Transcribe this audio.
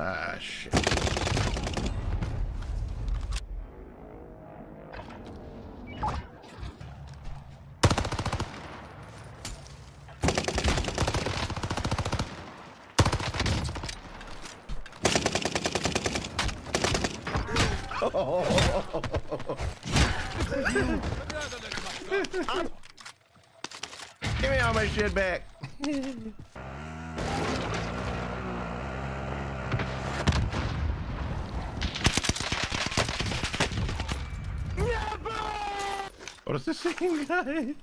Ah, shit. Give me all my shit back. What is this thing, guy?